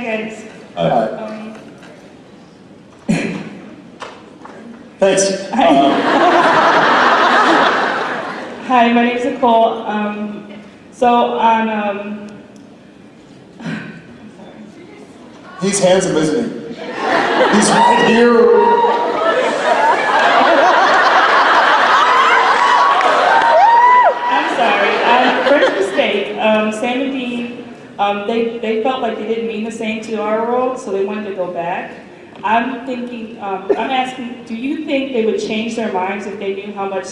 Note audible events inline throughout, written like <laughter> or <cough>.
Hi. Um, Thanks. Hi. Um, <laughs> hi, my name's Nicole. Um, so on um, <sighs> he's handsome, isn't he? He's right here. I'm sorry. First mistake. Um, Sam and Dean. Um, they they felt like they didn't mean the same to our world, so they wanted to go back. I'm thinking. Um, I'm asking. Do you think they would change their minds if they knew how much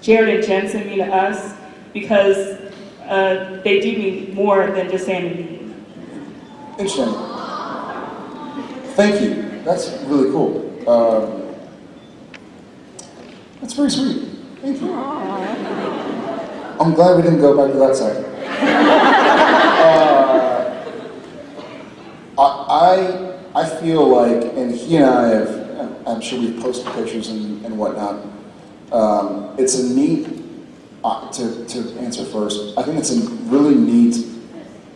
Jared and Jensen mean to us? Because uh, they do mean more than just Sam and Dean. Interesting. Thank you. That's really cool. Um, that's very sweet. Thank you. I'm glad we didn't go back to that side. <laughs> uh, I, I I feel like, and he and I have, I'm sure we've posted pictures and, and whatnot. Um, it's a neat, uh, to, to answer first, I think it's a really neat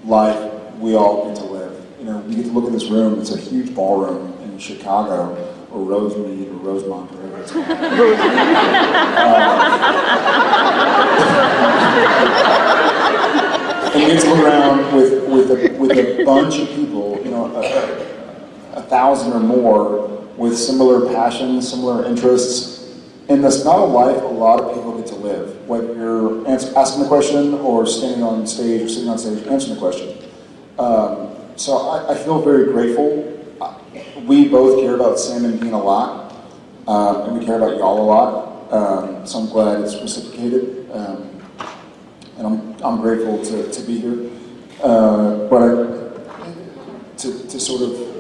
life we all get to live. You know, we get to look at this room, it's a huge ballroom in Chicago, or Rosemead, or Rosemont, or whatever it's called. Uh, <laughs> and you get to look around with, with, a, with a bunch of people, you know, a, a, thousand or more, with similar passions, similar interests, and that's not a life a lot of people get to live. Whether you're asking the question or standing on stage or sitting on stage answering the question. Um, so I, I feel very grateful. Uh, We both care about Sam and Dean a lot, um, and we care about y'all a lot. Um, so I'm glad it's reciprocated, um, and I'm, I'm grateful to, to be here. Uh, but I, to, to sort of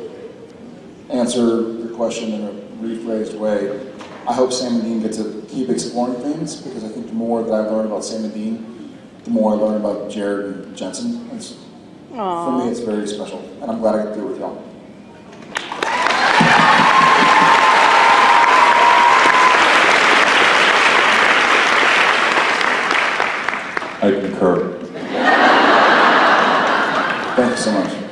answer your question in a rephrased way, I hope Sam and Dean get to keep exploring things because I think the more that I learn about Sam and Dean, the more I learn about Jared and Jensen. It's, for me, it's very special, and I'm glad I got to do it with y'all. I concur. Thank you so much.